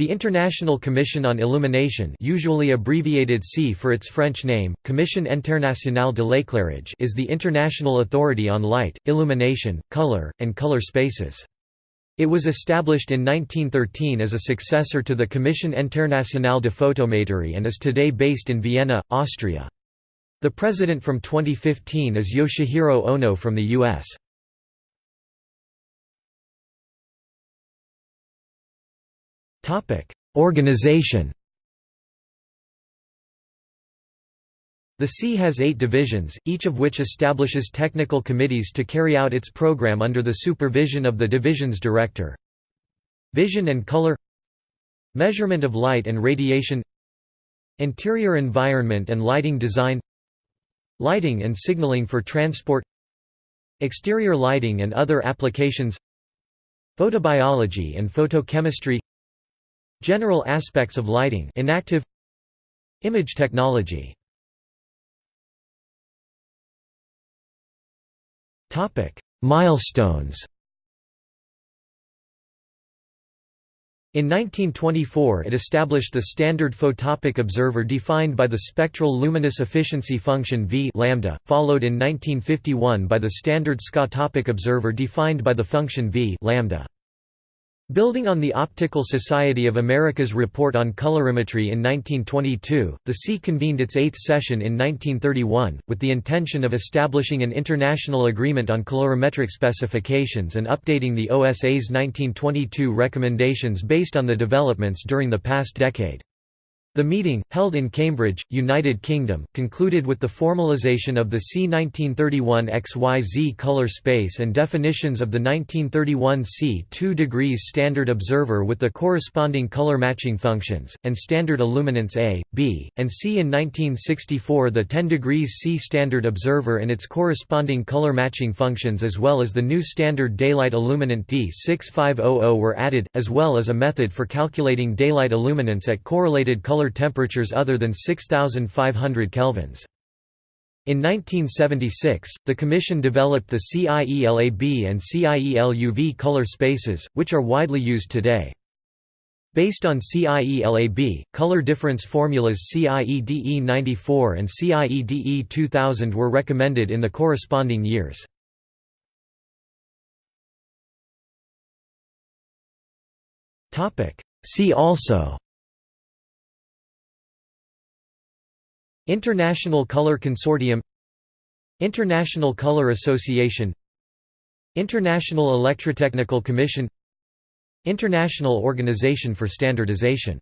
The International Commission on Illumination usually abbreviated C for its French name, Commission internationale de l'éclairage is the international authority on light, illumination, color, and color spaces. It was established in 1913 as a successor to the Commission internationale de photométrie and is today based in Vienna, Austria. The president from 2015 is Yoshihiro Ono from the U.S. Organization The C has eight divisions, each of which establishes technical committees to carry out its program under the supervision of the division's director. Vision and color Measurement of light and radiation Interior environment and lighting design Lighting and signaling for transport Exterior lighting and other applications Photobiology and photochemistry General aspects of lighting inactive Image technology Milestones In 1924 it established the standard photopic observer defined by the spectral luminous efficiency function V lambda, followed in 1951 by the standard scotopic observer defined by the function V lambda. Building on the Optical Society of America's report on colorimetry in 1922, the C convened its eighth session in 1931, with the intention of establishing an international agreement on colorimetric specifications and updating the OSA's 1922 recommendations based on the developments during the past decade. The meeting, held in Cambridge, United Kingdom, concluded with the formalisation of the C 1931 XYZ color space and definitions of the 1931 C 2 degrees standard observer with the corresponding color matching functions, and standard illuminants A, B, and C. In 1964 the 10 degrees C standard observer and its corresponding color matching functions as well as the new standard daylight illuminant D6500 were added, as well as a method for calculating daylight illuminants at correlated color temperatures other than 6500 kelvins. In 1976, the Commission developed the CIELAB and CIELUV color spaces, which are widely used today. Based on CIELAB, color difference formulas CIEDE 94 and CIEDE 2000 were recommended in the corresponding years. See also International Color Consortium International Color Association International Electrotechnical Commission International Organization for Standardization